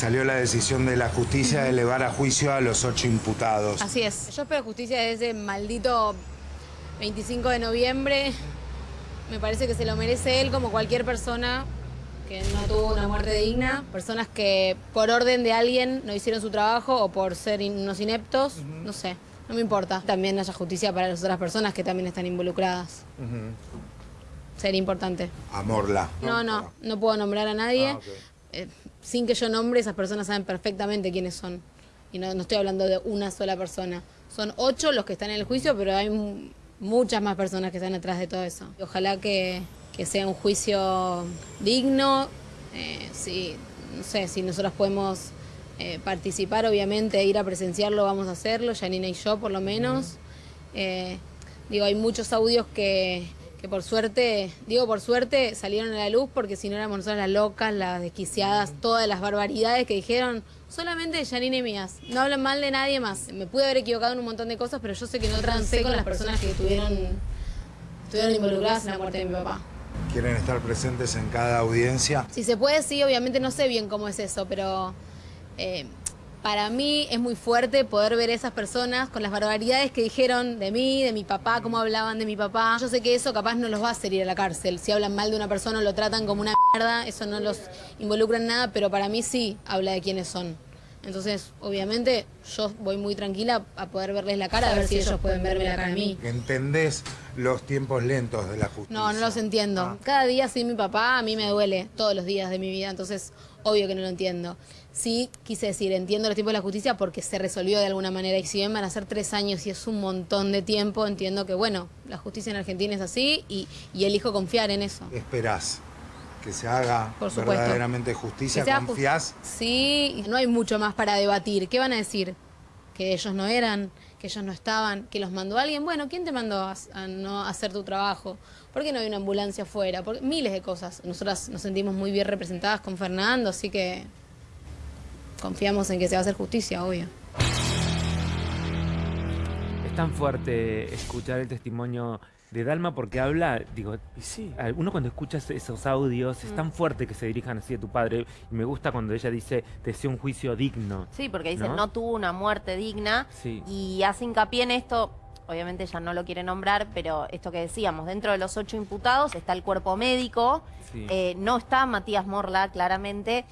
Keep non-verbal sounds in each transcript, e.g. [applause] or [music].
salió la decisión de la justicia de elevar a juicio a los ocho imputados. Así es. Yo espero justicia desde maldito 25 de noviembre. Me parece que se lo merece él como cualquier persona que no tuvo una muerte digna. Personas que por orden de alguien no hicieron su trabajo o por ser unos ineptos. No sé, no me importa. También haya justicia para las otras personas que también están involucradas. Sería importante. Amorla. No, no, no puedo nombrar a nadie. Ah, ok. Eh, sin que yo nombre, esas personas saben perfectamente quiénes son. Y no, no estoy hablando de una sola persona. Son ocho los que están en el juicio, pero hay mu- muchas más personas que están detrás de todo eso. Y ojalá que, que sea un juicio digno. Eh, si, no sé, si nosotros podemos eh, participar, obviamente, ir a presenciarlo, vamos a hacerlo, Janina y yo por lo menos. Eh, digo, hay muchos audios que, que por suerte, digo por suerte, salieron a la luz porque si no éramos nosotras las locas, las desquiciadas, todas las barbaridades que dijeron solamente de Janine y mías. No hablan mal de nadie más. Me pude haber equivocado en un montón de cosas, pero yo sé que no trancé con las personas que estuvieron, estuvieron involucradas en la muerte de mi papá. ¿Quieren estar presentes en cada audiencia? Si se puede, sí, obviamente no sé bien cómo es eso, pero eh, para mí es muy fuerte poder ver a esas personas con las barbaridades que dijeron de mí, de mi papá, cómo hablaban de mi papá. Yo sé que eso capaz no los va a hacer ir a la cárcel. Si hablan mal de una persona o lo tratan como una mierda, eso no los involucra en nada, pero para mí sí habla de quiénes son. Entonces, obviamente, yo voy muy tranquila a poder verles la cara, a ver si ellos pueden verme la cara a mí. ¿Entendés los tiempos lentos de la justicia? No, no los entiendo. Cada día sin mi papá a mí me duele, todos los días de mi vida, entonces obvio que no lo entiendo. Sí, quise decir, entiendo los tiempos de la justicia porque se resolvió de alguna manera y si bien van a ser tres años y es un montón de tiempo, entiendo que bueno, la justicia en Argentina es así y, y elijo confiar en eso. ¿Esperás que se haga Por verdaderamente justicia? ¿Confías? just- Sí, no hay mucho más para debatir. ¿Qué van a decir? Que ellos no eran, que ellos no estaban, que los mandó alguien. Bueno, ¿quién te mandó a, a no hacer tu trabajo? ¿Por qué no hay una ambulancia afuera? Por, miles de cosas. Nosotras nos sentimos muy bien representadas con Fernando, así que confiamos en que se va a hacer justicia, obvio. Es tan fuerte escuchar el testimonio de Dalma porque habla, digo, al- uno cuando escucha esos audios es tan fuerte que se dirijan así a tu padre. Y me gusta cuando ella dice, te deseo un juicio digno. Sí, porque dicen ¿No? ¿No? tuvo una muerte digna Sí. y hace hincapié en esto. Obviamente ella no lo quiere nombrar, pero esto que decíamos, dentro de los ocho imputados está el cuerpo médico, Sí. eh, no está Matías Morla, claramente.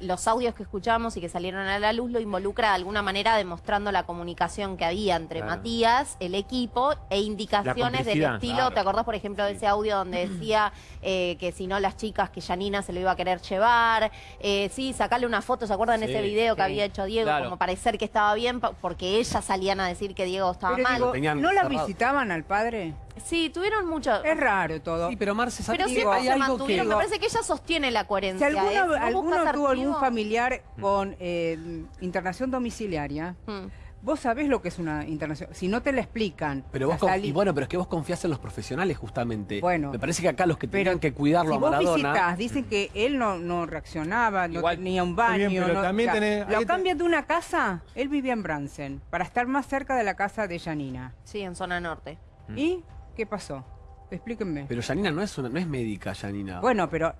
Los audios que escuchamos y que salieron a la luz lo involucra de alguna manera demostrando la comunicación que había entre Claro. Matías, el equipo e indicaciones del estilo. Claro. ¿Te acordás, por ejemplo, de ese audio donde decía eh, que si no las chicas, que Janina se lo iba a querer llevar? Eh, sí, sacarle una foto, ¿se acuerdan de Sí, ese video que había hecho Diego? Claro. Como parecer que estaba bien, porque ellas salían a decir que Diego estaba Pero mal. digo, ¿no la cerrado. visitaban al padre? Sí, tuvieron mucho. Es raro todo. Sí, pero Marce, ¿sabes Pero siempre hay se algo mantuvieron. que... Me parece que ella sostiene la Si coherencia. alguno, ¿eh? No alguno buscas tuvo algún familiar con eh, internación domiciliaria, Mm. vos sabés lo que es una internación. Si no te la explican, Pero vos y bueno, pero es que vos confías en los profesionales justamente. Bueno. Me parece que acá los que tenían que cuidarlo si a vos Maradona. visitás, [clears throat] dicen que él no, no reaccionaba, no Igual, tenía un baño. bien, pero no- también o sea, tenés- hay lo cambian de una casa, él vivía en Bransen, para estar más cerca de la casa de Janina. Sí, en zona norte. ¿Y qué pasó? Explíquenme. Pero Janina no es una, no es médica, Janina. bueno, pero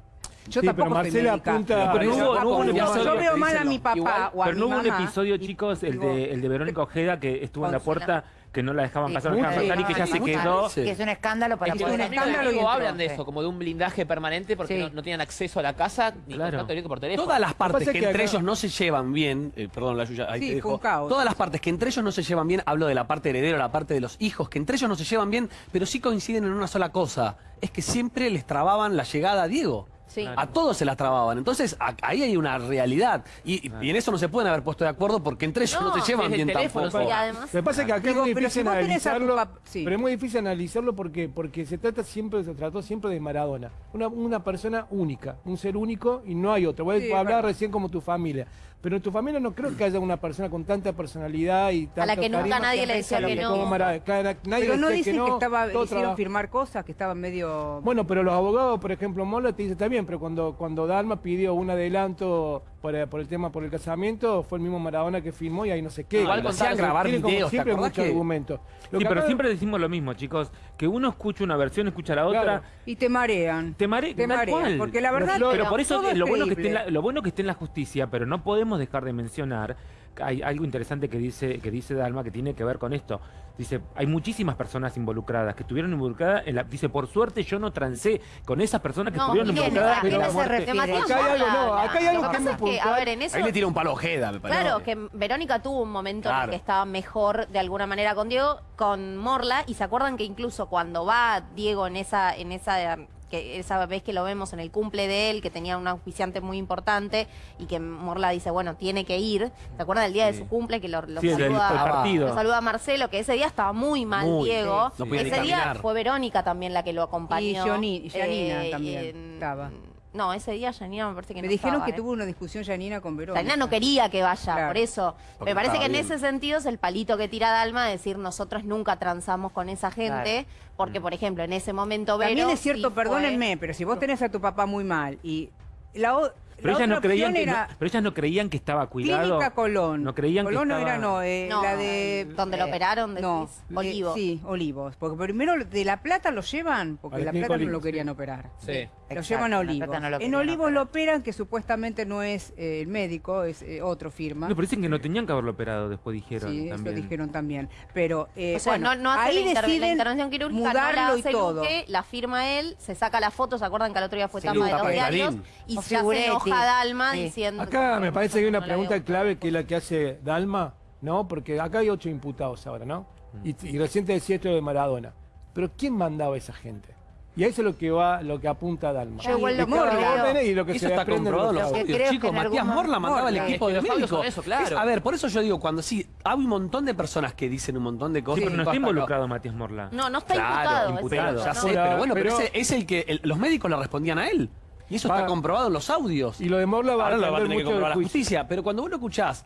yo Sí, tampoco pero Marcela apunta- Pero no Yo hubo- no hubo un tampoco- episodio yo veo mal a mi papá igual- o a Pero mi no hubo un episodio, chicos, el de, el de Verónica Ojeda, que estuvo en la puerta, que no la dejaban pasar, no la dejaban sí, pasar y que sí, se quedó. Que es un escándalo para Es que poder un escándalo y hablan de eso, como de un blindaje permanente porque Sí. no, no tenían acceso a la casa ni Claro. contacto directo por teléfono. Todas las partes que, que entre acá- ellos no se llevan bien, eh, perdón la Yuya, ahí Sí, te dejo. Todas las partes que entre ellos no se llevan bien, hablo de la parte heredera, la parte de los hijos, que entre ellos no se llevan bien, pero sí coinciden en una sola cosa, es que siempre les trababan la llegada a Diego. Sí. A todos se las trababan. Entonces, a- ahí hay una realidad. Y, y en eso no se pueden haber puesto de acuerdo porque entre ellos no, No, se llevan bien teléfono, tampoco. Y además, Lo que pasa es que acá Digo, es muy si difícil a analizarlo, pap- sí. pero es muy difícil analizarlo porque porque se trata siempre se trató siempre de Maradona, una, una persona única, un ser único y no hay otro. Sí, hablabas verdad. recién como tu familia, pero en tu familia no creo que haya una persona con tanta personalidad y a la que nunca carisma nadie le decía que no. Mara- cada- nadie Pero no dicen que, no, estaba, hicieron trabajo. firmar cosas, que estaban medio... Bueno, pero los abogados, por ejemplo, Mola te dice, está bien, bien, pero cuando, cuando Dalma pidió un adelanto por, eh, por el tema, por el casamiento, fue el mismo Maradona que filmó y ahí no sé qué. Igual Tienen hacían grabar como videos, ¿te siempre muchos que- argumentos. Lo Sí, que pero acá- siempre decimos lo mismo, chicos. Que uno escucha una versión, escucha la otra. Claro. Y te marean. Te mare- Te marean, cual. porque la verdad pero, pero por eso es lo bueno que esté en la, lo bueno que esté en la justicia, pero no podemos dejar de mencionar hay algo interesante que dice que dice Dalma que tiene que ver con esto. Dice, hay muchísimas personas involucradas que estuvieron involucradas en la dice, por suerte yo no trancé con esas personas que No, estuvieron involucradas ¿A en la se muerte. Acá hay algo, no, acá hay algo Lo que que es pasa muy es que, a puntual. ver, en eso... Ahí le tira un palo Ojeda, me parece. Claro, que Verónica tuvo un momento en el que estaba mejor de alguna manera con Diego, con Morla, y se acuerdan que incluso cuando va Diego en esa, en esa, que esa vez que lo vemos en el cumple de él, que tenía un auspiciante muy importante, y que Morla dice, bueno, tiene que ir. ¿Se acuerdan del día de su cumple que lo, Sí, saluda? el partido. Lo saluda a Marcelo, que ese día estaba muy mal Muy, Diego. sí. No ese día caminar. fue Verónica también la que lo acompañó. Y Joni- y Janina Eh, también estaba. No, ese día Janina me parece que Me no dijeron estaba, que ¿eh? tuvo una discusión Janina con Verónica. Janina no quería que vaya, Claro. por eso. Porque Me parece que en bien. ese sentido es el palito que tira Dalma de decir nosotros nunca transamos con esa gente, porque por ejemplo en ese momento Vero También es cierto, sí fue- perdónenme, pero si vos tenés a tu papá muy mal y la, o- Pero la ellas, no creían que, era no, pero ellas no creían que estaba cuidado. Clínica Colón. No creían Colón que no estaba... era, no, eh, No, la de... donde lo operaron, No, decís, eh, Olivos. sí, Olivos. Porque primero de La Plata lo llevan, porque Al La Plata no lo querían sí. operar. Sí. Lo Exacto, llevan a Olivos. No lo en Olivos operar. lo operan, que supuestamente no es eh, el médico, es eh, otro firma. No, pero dicen que no tenían que haberlo operado, después dijeron Sí, también. eso dijeron también. Pero, eh, O sea, bueno, no, no hace ahí la, inter- la deciden intervención quirúrgica, no la mudarlo y hace todo. Luque, la firma él, se saca la foto, ¿se acuerdan que el otro día fue Sí, tapa de los de diarios? Y se Figuretti. Enoja Dalma Sí. diciendo... Acá me parece que hay una pregunta clave que es la que hace Dalma, ¿no? Porque acá hay ocho imputados ahora, ¿no? Y, y recién te decía esto de Maradona. Pero ¿quién mandaba a esa gente? Y a eso es lo que va, lo que apunta Dalma. Yo igual lo y lo que Eso se está comprobado en los audios, chicos. Matías Morla mandaba al equipo que de los audios médicos. son eso, claro. Es- a ver, por eso yo digo, cuando sí, hay un montón de personas que dicen un montón de Sí, cosas. pero no está acá. involucrado Matías Morla. No, no está Claro, imputado. Ya sé, pero bueno, pero, Pero- ese es el que el- los médicos le respondían a él. Y eso está comprobado en los audios. Y lo de Morla va Ahora a lo va a tener que comprobar la justicia. Pero cuando vos lo escuchás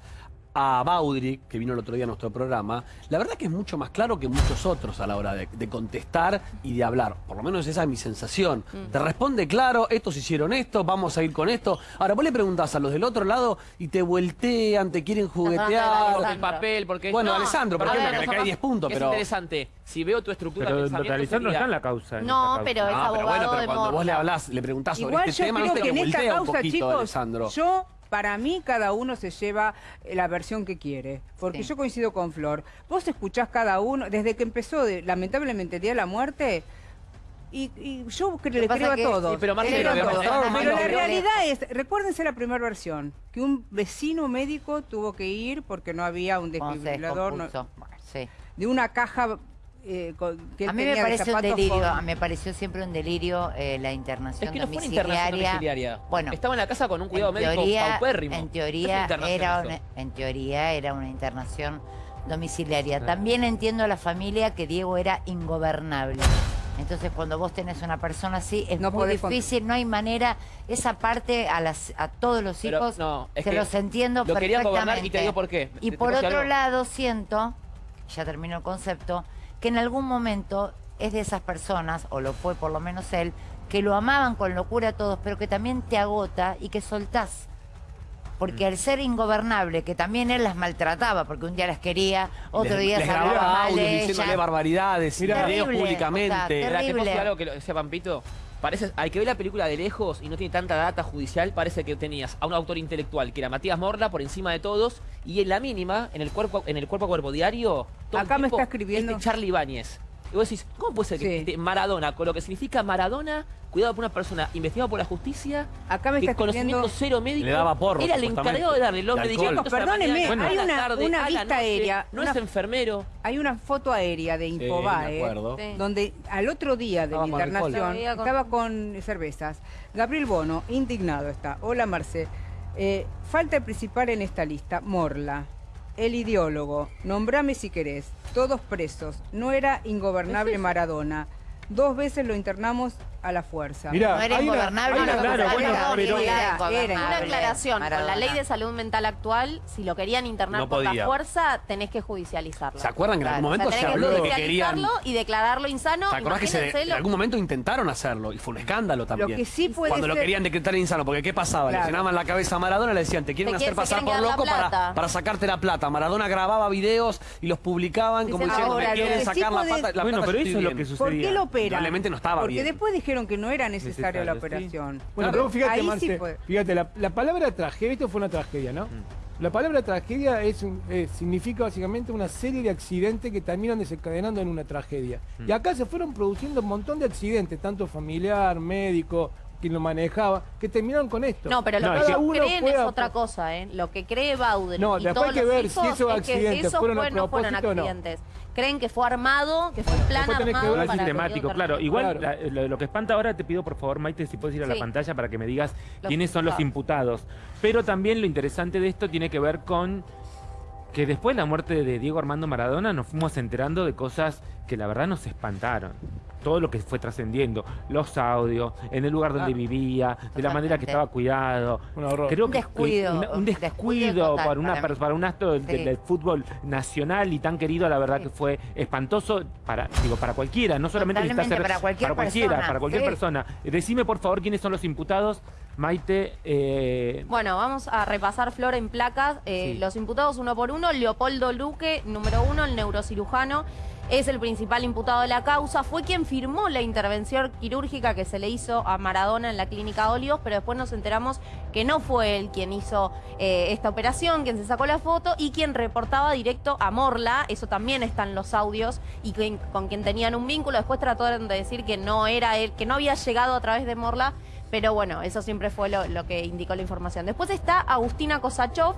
a Baudry, que vino el otro día a nuestro programa, la verdad que es mucho más claro que muchos otros a la hora de, de contestar y de hablar. Por lo menos esa es mi sensación. Te responde claro, estos hicieron esto, vamos a ir con esto. Ahora vos le preguntás a los del otro lado y te vueltean, te quieren juguetear. Por el papel, porque... Bueno, No, Alessandro, por ejemplo, ver, que le cae 10 puntos, Es pero... interesante. Si veo tu estructura de Pero pensamiento Alessandro sería- está en la causa. en No, causa. pero es No, pero abogado bueno, de pero cuando vos le hablás, le preguntás sobre Igual este tema, creo viste que en esta un causa, poquito, chicos, Alessandro. yo, para mí, cada uno se lleva eh, la versión que quiere. Porque Sí. yo coincido con Flor. Vos escuchás cada uno, desde que empezó, de- lamentablemente, el Día de la Muerte, y, y yo cre- le creo a que- todos. Sí, pero Marcelo, creo la realidad es, recuérdense la primera versión, que un vecino médico tuvo que ir porque no había un desfibrilador no- descompuso. Sí. de una caja eh, con- que él A mí me pareció un delirio, con- me pareció siempre un delirio eh, la internación Es que no fue una internación domiciliaria. Bueno, Estaba en la casa con un cuidado en médico teoría, paupérrimo. en teoría era una, en teoría era una internación domiciliaria. También entiendo a la familia que Diego era ingobernable. Entonces, cuando vos tenés una persona así, es No muy difícil, no hay manera. Esa parte a, las, a todos los hijos no, se que los entiendo lo querían gobernar y te perfectamente. digo por qué. Y por otro algo. lado, siento, ya terminó el concepto, que en algún momento es de esas personas, o lo fue por lo menos él, que lo amaban con locura a todos, pero que también te agota y que soltás. Porque al ser ingobernable, que también él las maltrataba, porque un día las quería, otro Les- día les se grababa mal diciéndole barbaridades, videos públicamente. o sea, Espera, ¿te puedo Terrible. decir algo que lo decía Pampito? Parece, al que ve la película de lejos y no tiene tanta data judicial, parece que tenías a un autor intelectual que era Matías Morla por encima de todos y en la mínima, en el cuerpo, en el cuerpo a cuerpo diario, todo el Acá me está escribiendo- Este Charlie Ibáñez. Y vos decís, ¿cómo puede ser que Sí. este Maradona, con lo que significa Maradona, cuidado por una persona investigada por la justicia, Acá me que está conocimiento escribiendo... cero médico, Le daba porro, era el encargado de darle los medicamentos Perdóneme, mañana, hay una- tarde, una vista noche, aérea, No una- es enfermero. Hay una foto aérea de Infobae. Sí. donde al otro día de Estaba la internación Estaba con- estaba con cervezas. Gabriel Bono, indignado está. Hola Marce. Eh, falta el principal en esta lista, Morla. El ideólogo, nombrame si querés, todos presos, no era ingobernable Maradona. Dos veces lo internamos a la fuerza. Mirá, No era una- ingobernable. una- no, claro, no, bueno, era- pero- era Era- ingobernable, Una aclaración, con la ley de salud mental actual, si lo querían internar No por la fuerza, tenés que judicializarlo. ¿Se acuerdan que en algún O sea, momento se que habló de que querían... y declararlo insano. ¿Te acordás que se- en lo- algún momento intentaron hacerlo? Y fue un escándalo también. que sí puede Cuando lo querían decretar insano, porque ¿qué pasaba? Claro. Le llenaban la cabeza a Maradona y le decían, te quieren Te hacer se pasar por loco para, plata. para sacarte la plata. Maradona grababa videos y los publicaban como Dicen, diciendo, lo quieren sacar la, la Bueno, plata, pero eso es lo que sucedía. ¿Por qué lo operan? Probablemente no estaba Porque bien. después dijeron que no era necesaria la sí. operación. Bueno, pero fíjate, Ahí sí Marce, puede. fíjate, la, la palabra tragedia, esto fue una tragedia, ¿no? La palabra tragedia es un- eh, significa básicamente una serie de accidentes que terminan desencadenando en una tragedia. Y acá se fueron produciendo un montón de accidentes, tanto familiar, médico, quien lo manejaba, que terminaron con esto. No, pero lo No, que ellos creen fue es otra cosa, ¿eh? Lo que cree Baudry No, y después todos hay que los ver si es accidentes que esos fueron a fueron propósito o no. accidentes. Creen que fue armado, que fue un plan que armado para que sistemático, claro. Igual Claro. la- lo, lo que espanta ahora, te pido por favor, Maite, si puedes ir a la pantalla para que me digas Los quiénes son los imputados. Pero también lo interesante de esto tiene que ver con que después de la muerte de Diego Armando Maradona nos fuimos enterando de cosas que la verdad nos espantaron. Todo lo que fue trascendiendo, los audios, en el lugar donde Ah. vivía, de la manera que estaba cuidado. Un horror. Creo Un que descuido, un, descuido para, una, para un acto del, Sí. del fútbol nacional y tan querido, la verdad Sí. que fue espantoso para, digo, para cualquiera, no solamente ser para cualquier para cualquiera, persona. para cualquier Sí. persona. Decime por favor quiénes son los imputados, Maite. eh, Bueno, vamos a repasar, Flor, en placas. eh, Sí. Los imputados uno por uno. Leopoldo Luque, número uno, el neurocirujano. Es el principal imputado de la causa. Fue quien firmó la intervención quirúrgica que se le hizo a Maradona en la clínica Olivos, pero después nos enteramos que no fue él quien hizo eh, esta operación, quien se sacó la foto y quien reportaba directo a Morla. Eso también está en los audios y con quien tenían un vínculo. Después trataron de decir que no era él, que no había llegado a través de Morla. Pero bueno, eso siempre fue lo, lo que indicó la información. Después está Agustina Kosachov,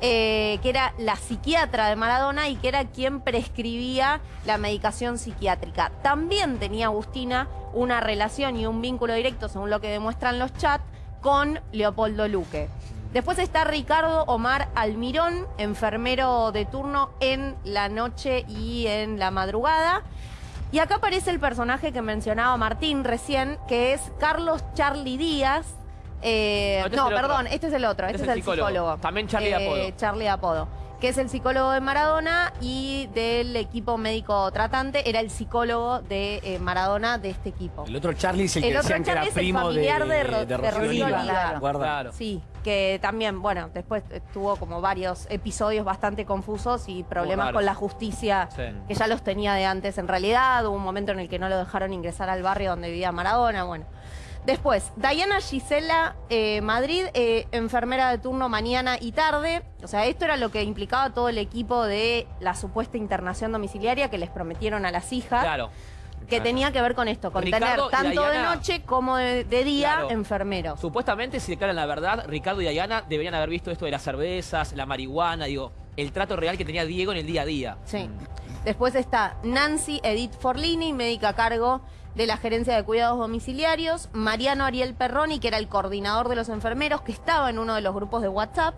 eh, que era la psiquiatra de Maradona y que era quien prescribía la medicación psiquiátrica. También tenía Agustina una relación y un vínculo directo, según lo que demuestran los chats, con Leopoldo Luque. Después está Ricardo Omar Almirón, enfermero de turno en la noche y en la madrugada. Y acá aparece el personaje que mencionaba Martín recién, que es Carlos Charlie Díaz. Eh, No, este es no, perdón, este es el otro, este, es el psicólogo. También Charlie de apodo. Charlie apodo. Que es el psicólogo de Maradona y del equipo médico tratante. Era el psicólogo de eh, Maradona de este equipo. El otro Charlie es el, El que otro decían que era Charlie es el primo de, familiar de Ro- de de Rocío Oliva. Sí, que también, bueno, después eh, tuvo como varios episodios bastante confusos y problemas con la justicia Sí. que ya los tenía de antes en realidad. Hubo un momento en el que no lo dejaron ingresar al barrio donde vivía Maradona, bueno. Después, Diana Gisela eh, Madrid, eh, enfermera de turno mañana y tarde. O sea, esto era lo que implicaba todo el equipo de la supuesta internación domiciliaria que les prometieron a las hijas. Claro. Que tenía que ver con esto, con Ricardo tener tanto de noche como de, de día Claro. enfermeros. Supuestamente, si declaran la verdad, Ricardo y Diana deberían haber visto esto de las cervezas, la marihuana, digo, el trato real que tenía Diego en el día a día. Sí. Después está Nancy Edith Forlini, médica a cargo de la Gerencia de Cuidados Domiciliarios, Mariano Ariel Perroni, que era el coordinador de los enfermeros, que estaba en uno de los grupos de WhatsApp,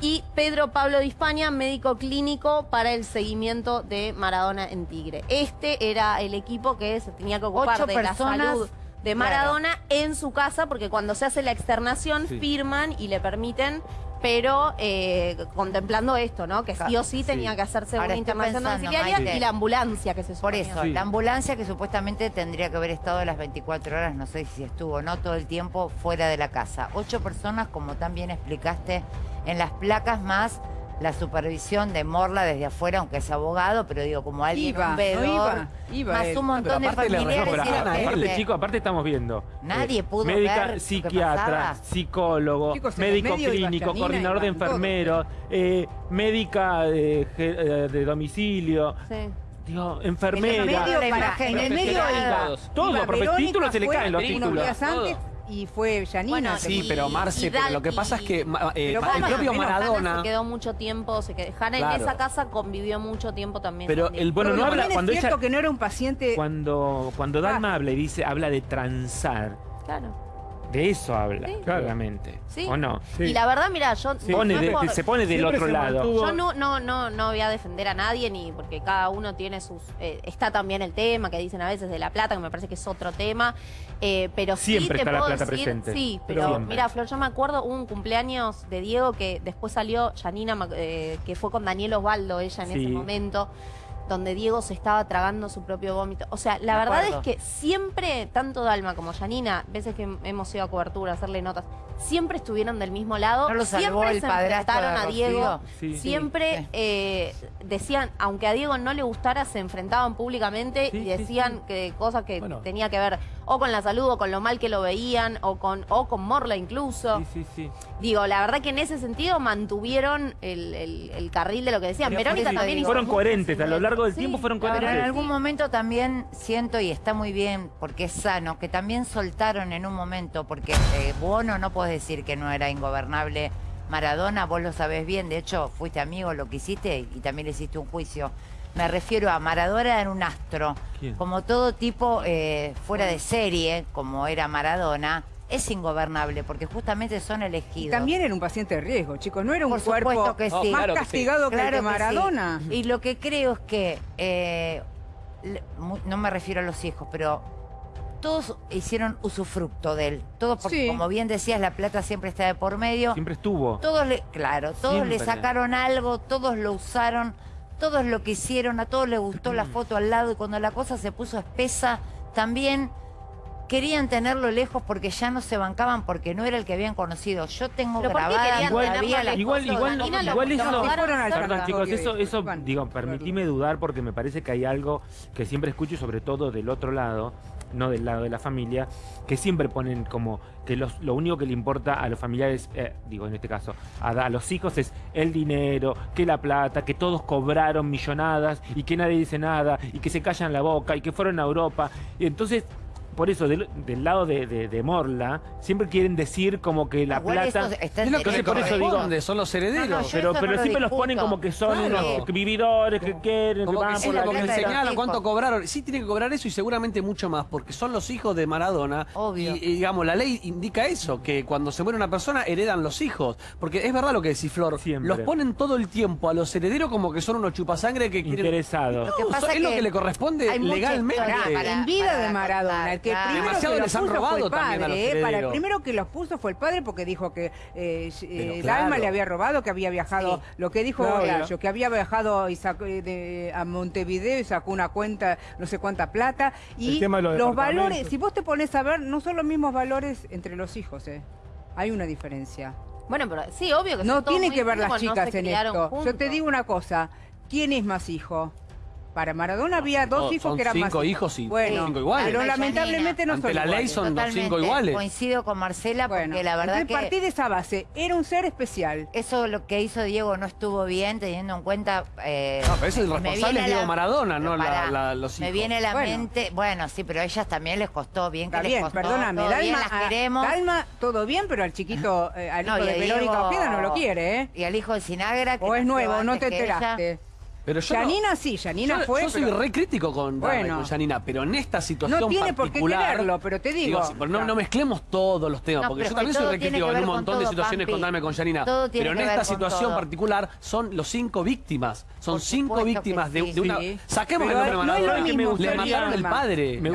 y Pedro Pablo de España, médico clínico para el seguimiento de Maradona en Tigre. Este era el equipo que se tenía que ocupar Ocho de la salud de claro. Maradona en su casa, porque cuando se hace la externación Sí. firman y le permiten, pero eh, contemplando esto, ¿no? Que sí o sí tenía que hacerse Ahora una internación domiciliaria y la ambulancia que se Por suponía. eso, Sí. la ambulancia que supuestamente tendría que haber estado las 24 horas, no sé si estuvo o no, todo el tiempo fuera de la casa. Ocho personas, como también explicaste, en las placas más la supervisión de Morla desde afuera, aunque es abogado, pero digo, como alguien, Iba, un no veedor, iba, iba más él. un montón de No, familiares. pero la aparte, gente. chicos, aparte estamos viendo. Nadie pudo médica, ver psiquiatra, psicólogo, Chicos, en médico clínico, coordinador de todos. enfermeros, eh, médica de, ge- eh, de domicilio, Sí. digo, En enfermera. el medio, la para- imagen, en en el medio todos. Todo, Iba porque títulos se le caen los unos títulos. días antes y fue Janina. Bueno, Sí, Y- pero Marce, pero lo que pasa es que eh, el propio Maradona... se quedó mucho tiempo, se quedó, Hanna en Claro. esa casa convivió mucho tiempo también. Pero el bueno Pero no habla cuando es cierto ella que no era un paciente... cuando cuando Dalma Ah. habla y dice habla de transar. Claro. De eso habla, Sí. claramente. Sí. ¿O no? Sí. Y la verdad, mira, yo... Pone no de- es por- se pone del Siempre otro se lado. mantuvo- Yo no, no, no, no voy a defender a nadie ni porque cada uno tiene sus. eh, está también el tema que dicen a veces de la plata, que me parece que es otro tema. eh, pero sí Siempre te está la puedo plata decir, presente. Sí, Pero siempre. mira, Flor, yo me acuerdo hubo un cumpleaños de Diego que después salió Janina, eh, que fue con Daniel Osvaldo, ella en Sí. ese momento. Donde Diego se estaba tragando su propio vómito. O sea, la Me verdad acuerdo. es que siempre, tanto Dalma como Janina, veces que hemos ido a cobertura, a hacerle notas, siempre estuvieron del mismo lado. ¿No lo salvó siempre el se enfrentaron a? Diego. Sí. Siempre Sí. eh, decían, aunque a Diego no le gustara, se enfrentaban públicamente Sí, y sí, decían que cosas que Bueno. tenía que ver o con la salud o con lo mal que lo veían o con o con Morla incluso. Sí, sí, sí. Digo, la verdad que en ese sentido mantuvieron el, el- el carril de lo que decían. Pero Verónica también hizo Fueron coherentes, a lo largo del Sí, tiempo fueron verdad Pero en coherentes. algún momento también siento, y está muy bien, porque es sano, que también soltaron en un momento, porque eh, Bono no puedes decir que no era ingobernable. Maradona, vos lo sabés bien, de hecho fuiste amigo, lo que hiciste y también le hiciste un juicio. Me refiero a Maradona era un astro, ¿Quién? como todo tipo eh, fuera de serie, como era Maradona, es ingobernable porque justamente son Y elegidos. también era un paciente de riesgo, chicos. No era un Por cuerpo supuesto que sí. más claro que sí. castigado que el de Claro que sí. Maradona. Y lo que creo es que, eh, no me refiero a los hijos, pero todos hicieron usufructo de él. Todos, porque Sí. como bien decías, la plata siempre está de por medio. Siempre estuvo. Todos le, claro, todos le sacaron algo, todos lo usaron, todos lo que hicieron, a todos les gustó la foto al lado y cuando la cosa se puso espesa, también querían tenerlo lejos porque ya no se bancaban porque no era el que habían conocido. Yo tengo ¿Pero por qué grabada todavía? Igual, igual, Danina lo igual eso, juzgaron fueron al perdón tanatorio chicos, eso, y- digo, permitime dudar porque me parece que hay algo que siempre escucho, sobre todo del otro lado, no del lado de la familia, que siempre ponen como que los- lo único que le importa a los familiares, eh, digo en este caso, a, a los hijos es el dinero, que la plata, que todos cobraron millonadas y que nadie dice nada y que se callan la boca y que fueron a Europa. Y entonces... Por eso, del, del lado de, de- de Morla, siempre quieren decir como que la Igual plata... eso está que Entonces, le por eso digo- son los herederos. No, no, Pero, pero no lo siempre los ponen como que son Claro. unos vividores que quieren, Como que que, van sí, por la como que señalan cuánto cobraron. Sí tienen que cobrar eso y seguramente mucho más, porque son los hijos de Maradona. Obvio. Y, y, digamos, la ley indica eso, que cuando se muere una persona heredan los hijos. Porque es verdad lo que decís, Flor. Siempre. Los ponen todo el tiempo a los herederos como que son unos chupasangre que quieren... Interesados. Que No, es lo que que le corresponde legalmente. en vida de Maradona, contar, el que claro. primero Demasiado que los les han puso fue robado el también a los padre, ¿eh? para el herederos. primero que los puso fue el padre porque dijo que eh, eh, claro. Dalma le había robado, que había viajado, Sí. lo que dijo Claro. Horacio, que había viajado y sacó, eh, de- a Montevideo y sacó una cuenta, no sé cuánta plata, El y tema de los los valores, si vos te pones a ver, no son los mismos valores entre los hijos, ¿eh? hay una diferencia. Bueno, pero sí, obvio que No muy que ver las porque no chicas en esto. Yo te juntos. digo una cosa, ¿quién es más hijo? Para Maradona había dos No, hijos son que eran cinco más hijos y bueno, cinco iguales. pero lamentablemente no Ante son la ley son los cinco Totalmente, iguales. Coincido con Marcela porque Bueno, la verdad que partí de esa base. Era un ser especial. eso lo que hizo Diego no estuvo bien teniendo en cuenta... eh, No, pero eso es el me responsable es Diego la- Maradona, no pero la- la- los Me hijos. viene a la Bueno. mente... Bueno, sí, pero a ellas también les costó bien que Está les bien, costó. perdóname. todo Dalma, bien, las a- queremos. Dalma, todo bien, pero al chiquito, eh, al No, hijo y de Verónica Ojeda no lo quiere, ¿eh? Y al hijo de Sinagra... que O es nuevo, no te enteraste. Pero yo no- Janina sí, Janina yo, fue. yo soy pero- re crítico con, Bueno. con Janina, pero en esta situación No tiene por qué particular... quererlo, pero te digo. sí, pero no, no mezclemos todos los temas, No, porque yo también soy re crítico en un montón de situaciones Pampi. con Dalma y con Janina. Todo tiene Pero en que ver esta con situación todo. particular son los cinco víctimas. Son Por cinco víctimas de, sí. de una... Sí. Saquemos Pero el nombre de no Maradona. Le mataron el padre. Me